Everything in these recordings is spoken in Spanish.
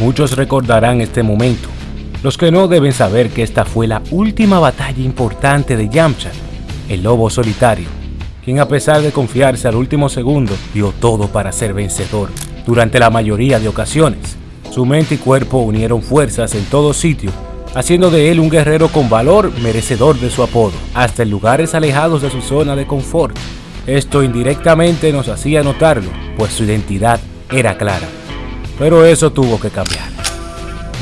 Muchos recordarán este momento. Los que no deben saber que esta fue la última batalla importante de Yamcha, el lobo solitario, quien a pesar de confiarse al último segundo, dio todo para ser vencedor durante la mayoría de ocasiones. Su mente y cuerpo unieron fuerzas en todo sitio, haciendo de él un guerrero con valor merecedor de su apodo, hasta en lugares alejados de su zona de confort. Esto indirectamente nos hacía notarlo, pues su identidad era clara. Pero eso tuvo que cambiar.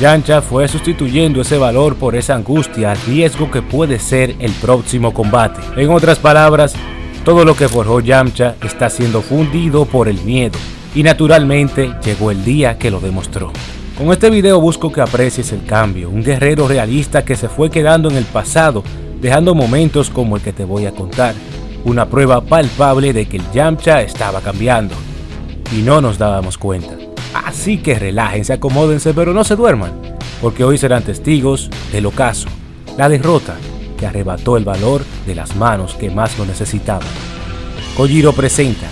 Yancha fue sustituyendo ese valor por esa angustia, riesgo que puede ser el próximo combate. En otras palabras, todo lo que forjó Yamcha está siendo fundido por el miedo, y naturalmente llegó el día que lo demostró. Con este video busco que aprecies el cambio, un guerrero realista que se fue quedando en el pasado, dejando momentos como el que te voy a contar, una prueba palpable de que el Yamcha estaba cambiando, y no nos dábamos cuenta. Así que relájense, acomódense, pero no se duerman, porque hoy serán testigos del ocaso, la derrota que arrebató el valor de las manos que más lo necesitaban. Kojiro presenta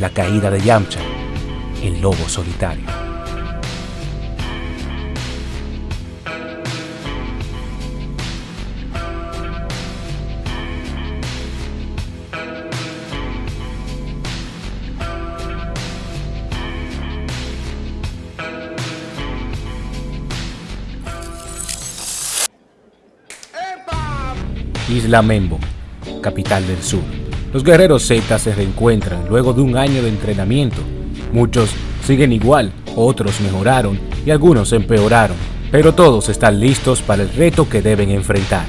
la caída de Yamcha, el lobo solitario. Isla Membo, capital del sur. Los guerreros Z se reencuentran luego de un año de entrenamiento. Muchos siguen igual, otros mejoraron y algunos empeoraron, pero todos están listos para el reto que deben enfrentar.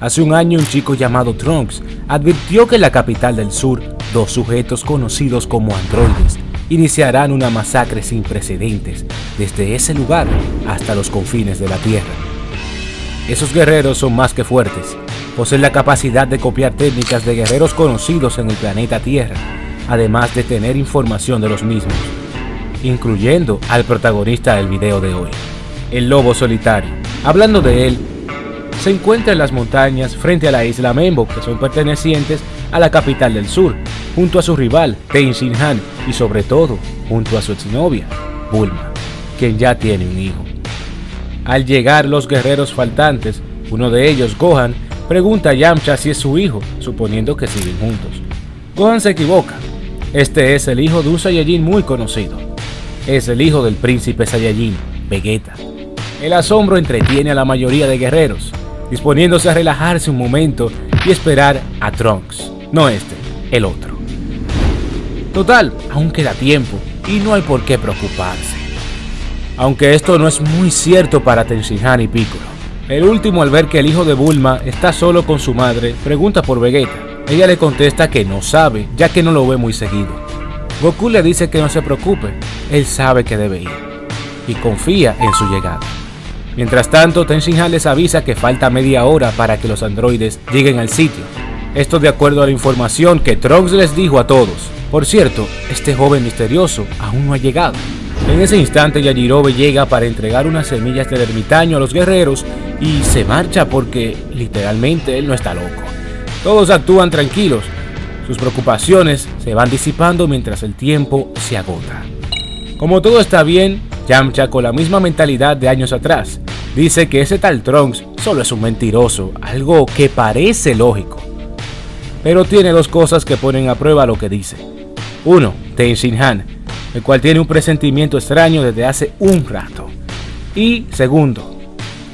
Hace un año un chico llamado Trunks advirtió que en la capital del sur, dos sujetos conocidos como androides iniciarán una masacre sin precedentes desde ese lugar hasta los confines de la Tierra. Esos guerreros son más que fuertes, poseen la capacidad de copiar técnicas de guerreros conocidos en el planeta Tierra, además de tener información de los mismos, incluyendo al protagonista del video de hoy, el lobo solitario. Hablando de él, se encuentra en las montañas frente a la isla Membo, que son pertenecientes a la capital del sur, junto a su rival, Tenshin Han, y sobre todo, junto a su exnovia, Bulma, quien ya tiene un hijo. Al llegar los guerreros faltantes, uno de ellos, Gohan, Pregunta a Yamcha si es su hijo, suponiendo que siguen juntos. Gohan se equivoca. Este es el hijo de un Saiyajin muy conocido. Es el hijo del príncipe Saiyajin, Vegeta. El asombro entretiene a la mayoría de guerreros, disponiéndose a relajarse un momento y esperar a Trunks, no este, el otro. Total, aún queda tiempo y no hay por qué preocuparse. Aunque esto no es muy cierto para Tenshinhan y Piccolo. El último al ver que el hijo de Bulma está solo con su madre, pregunta por Vegeta. Ella le contesta que no sabe, ya que no lo ve muy seguido. Goku le dice que no se preocupe, él sabe que debe ir, y confía en su llegada. Mientras tanto, Tenshinhan les avisa que falta media hora para que los androides lleguen al sitio. Esto de acuerdo a la información que Trunks les dijo a todos. Por cierto, este joven misterioso aún no ha llegado. En ese instante Yajirobe llega para entregar unas semillas del ermitaño a los guerreros y se marcha porque literalmente él no está loco. Todos actúan tranquilos, sus preocupaciones se van disipando mientras el tiempo se agota. Como todo está bien, Yamcha con la misma mentalidad de años atrás, dice que ese tal Trunks solo es un mentiroso, algo que parece lógico. Pero tiene dos cosas que ponen a prueba lo que dice. Uno, Tenshin Han, el cual tiene un presentimiento extraño desde hace un rato. Y segundo,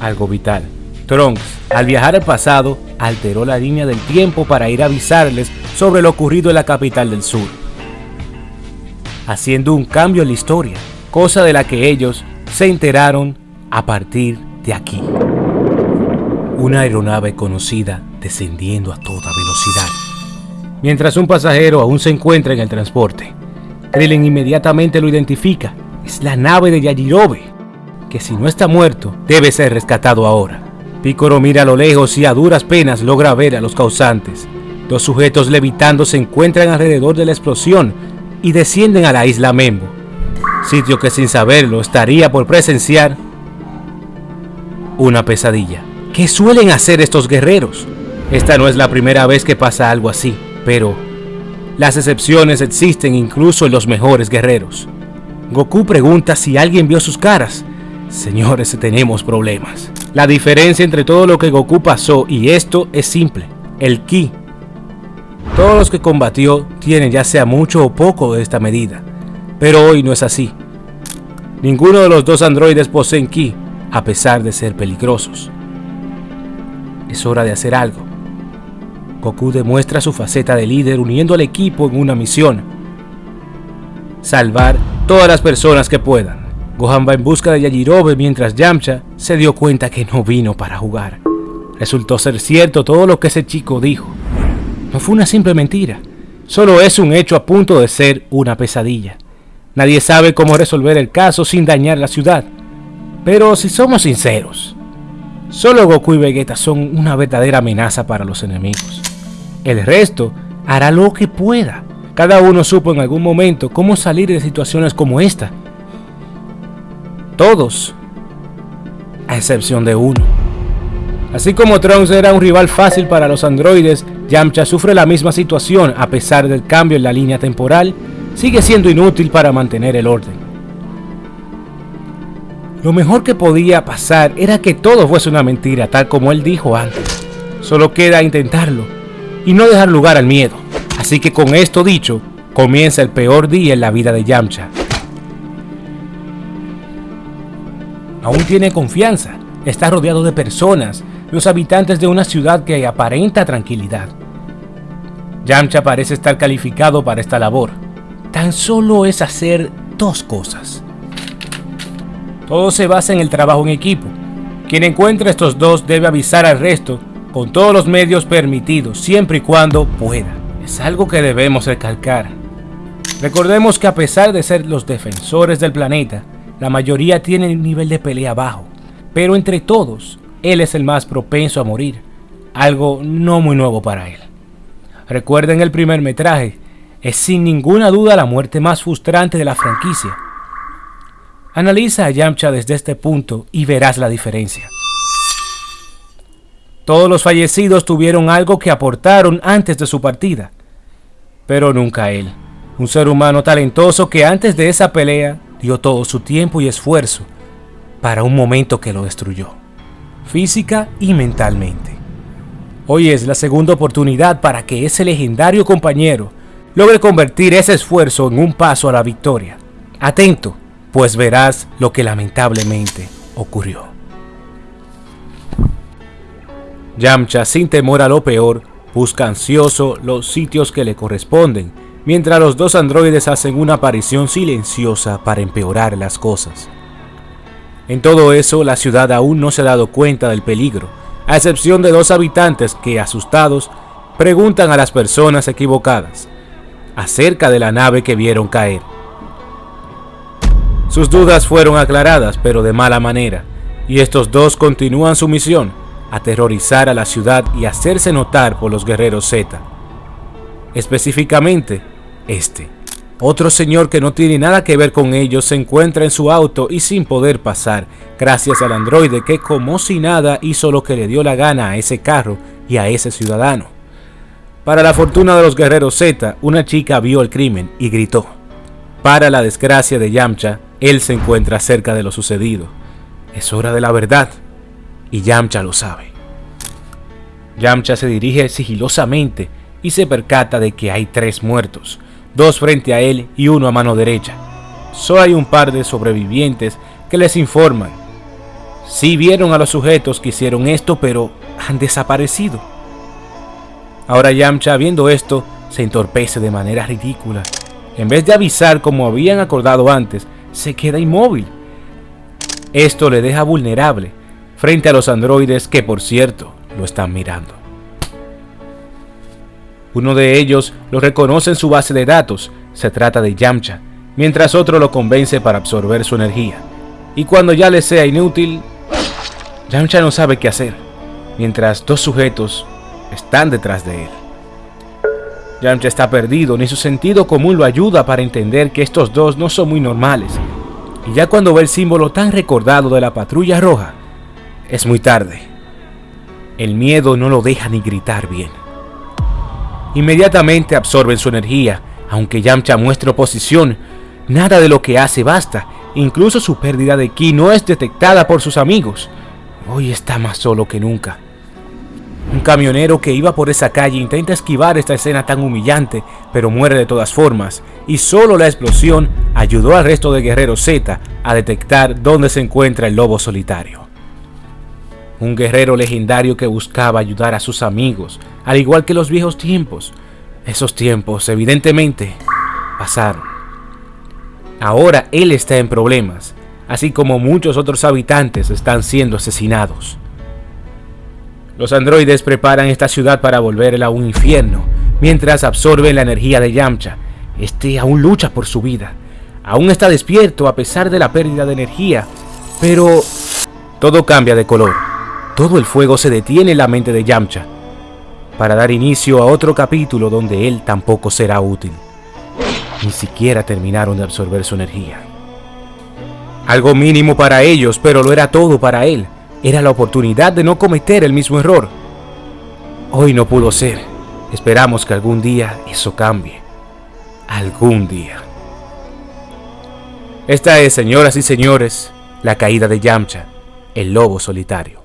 algo vital. Trunks, al viajar al pasado, alteró la línea del tiempo para ir a avisarles sobre lo ocurrido en la capital del sur, haciendo un cambio en la historia, cosa de la que ellos se enteraron a partir de aquí. Una aeronave conocida descendiendo a toda velocidad. Mientras un pasajero aún se encuentra en el transporte, Krillin inmediatamente lo identifica. Es la nave de Yajirobe que si no está muerto, debe ser rescatado ahora. Picoro mira a lo lejos y a duras penas logra ver a los causantes. Dos sujetos levitando se encuentran alrededor de la explosión y descienden a la isla Membo, sitio que sin saberlo estaría por presenciar una pesadilla. ¿Qué suelen hacer estos guerreros? Esta no es la primera vez que pasa algo así, pero las excepciones existen incluso en los mejores guerreros. Goku pregunta si alguien vio sus caras, Señores, tenemos problemas. La diferencia entre todo lo que Goku pasó y esto es simple. El Ki. Todos los que combatió tienen ya sea mucho o poco de esta medida. Pero hoy no es así. Ninguno de los dos androides poseen Ki, a pesar de ser peligrosos. Es hora de hacer algo. Goku demuestra su faceta de líder uniendo al equipo en una misión. Salvar todas las personas que puedan. Gohan va en busca de Yajirobe mientras Yamcha se dio cuenta que no vino para jugar. Resultó ser cierto todo lo que ese chico dijo. No fue una simple mentira, solo es un hecho a punto de ser una pesadilla. Nadie sabe cómo resolver el caso sin dañar la ciudad. Pero si somos sinceros, solo Goku y Vegeta son una verdadera amenaza para los enemigos. El resto hará lo que pueda. Cada uno supo en algún momento cómo salir de situaciones como esta todos, a excepción de uno. Así como Trunks era un rival fácil para los androides, Yamcha sufre la misma situación a pesar del cambio en la línea temporal, sigue siendo inútil para mantener el orden. Lo mejor que podía pasar era que todo fuese una mentira, tal como él dijo antes. Solo queda intentarlo y no dejar lugar al miedo. Así que con esto dicho, comienza el peor día en la vida de Yamcha. Aún tiene confianza, está rodeado de personas, los habitantes de una ciudad que aparenta tranquilidad. Yamcha parece estar calificado para esta labor. Tan solo es hacer dos cosas. Todo se basa en el trabajo en equipo. Quien encuentre estos dos debe avisar al resto con todos los medios permitidos, siempre y cuando pueda. Es algo que debemos recalcar. Recordemos que a pesar de ser los defensores del planeta, la mayoría tiene un nivel de pelea bajo, pero entre todos, él es el más propenso a morir, algo no muy nuevo para él. Recuerden el primer metraje, es sin ninguna duda la muerte más frustrante de la franquicia. Analiza a Yamcha desde este punto y verás la diferencia. Todos los fallecidos tuvieron algo que aportaron antes de su partida, pero nunca él, un ser humano talentoso que antes de esa pelea dio todo su tiempo y esfuerzo para un momento que lo destruyó, física y mentalmente. Hoy es la segunda oportunidad para que ese legendario compañero logre convertir ese esfuerzo en un paso a la victoria. Atento, pues verás lo que lamentablemente ocurrió. Yamcha, sin temor a lo peor, busca ansioso los sitios que le corresponden mientras los dos androides hacen una aparición silenciosa para empeorar las cosas. En todo eso, la ciudad aún no se ha dado cuenta del peligro, a excepción de dos habitantes que, asustados, preguntan a las personas equivocadas acerca de la nave que vieron caer. Sus dudas fueron aclaradas, pero de mala manera, y estos dos continúan su misión, aterrorizar a la ciudad y hacerse notar por los guerreros Z. Específicamente, este. Otro señor que no tiene nada que ver con ellos se encuentra en su auto y sin poder pasar, gracias al androide que como si nada hizo lo que le dio la gana a ese carro y a ese ciudadano. Para la fortuna de los guerreros Z, una chica vio el crimen y gritó. Para la desgracia de Yamcha, él se encuentra cerca de lo sucedido. Es hora de la verdad, y Yamcha lo sabe. Yamcha se dirige sigilosamente y se percata de que hay tres muertos, dos frente a él y uno a mano derecha. Solo hay un par de sobrevivientes que les informan. Sí vieron a los sujetos que hicieron esto, pero han desaparecido. Ahora Yamcha, viendo esto, se entorpece de manera ridícula. En vez de avisar como habían acordado antes, se queda inmóvil. Esto le deja vulnerable frente a los androides que, por cierto, lo están mirando. Uno de ellos lo reconoce en su base de datos, se trata de Yamcha, mientras otro lo convence para absorber su energía. Y cuando ya le sea inútil, Yamcha no sabe qué hacer, mientras dos sujetos están detrás de él. Yamcha está perdido, ni su sentido común lo ayuda para entender que estos dos no son muy normales. Y ya cuando ve el símbolo tan recordado de la patrulla roja, es muy tarde. El miedo no lo deja ni gritar bien. Inmediatamente absorben su energía, aunque Yamcha muestre oposición, nada de lo que hace basta, Incluso su pérdida de ki no es detectada por sus amigos. Hoy está más solo que nunca. Un camionero que iba por esa calle intenta esquivar esta escena tan humillante, pero muere de todas formas, y solo la explosión ayudó al resto de Guerrero Z a detectar dónde se encuentra el lobo solitario. Un guerrero legendario que buscaba ayudar a sus amigos, al igual que los viejos tiempos. Esos tiempos, evidentemente, pasaron. Ahora él está en problemas, así como muchos otros habitantes están siendo asesinados. Los androides preparan esta ciudad para volverla a un infierno, mientras absorben la energía de Yamcha. Este aún lucha por su vida. Aún está despierto a pesar de la pérdida de energía, pero todo cambia de color. Todo el fuego se detiene en la mente de Yamcha, para dar inicio a otro capítulo donde él tampoco será útil. Ni siquiera terminaron de absorber su energía. Algo mínimo para ellos, pero lo era todo para él. Era la oportunidad de no cometer el mismo error. Hoy no pudo ser. Esperamos que algún día eso cambie. Algún día. Esta es, señoras y señores, la caída de Yamcha, el lobo solitario.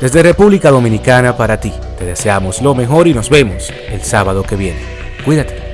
Desde República Dominicana para ti, te deseamos lo mejor y nos vemos el sábado que viene. Cuídate.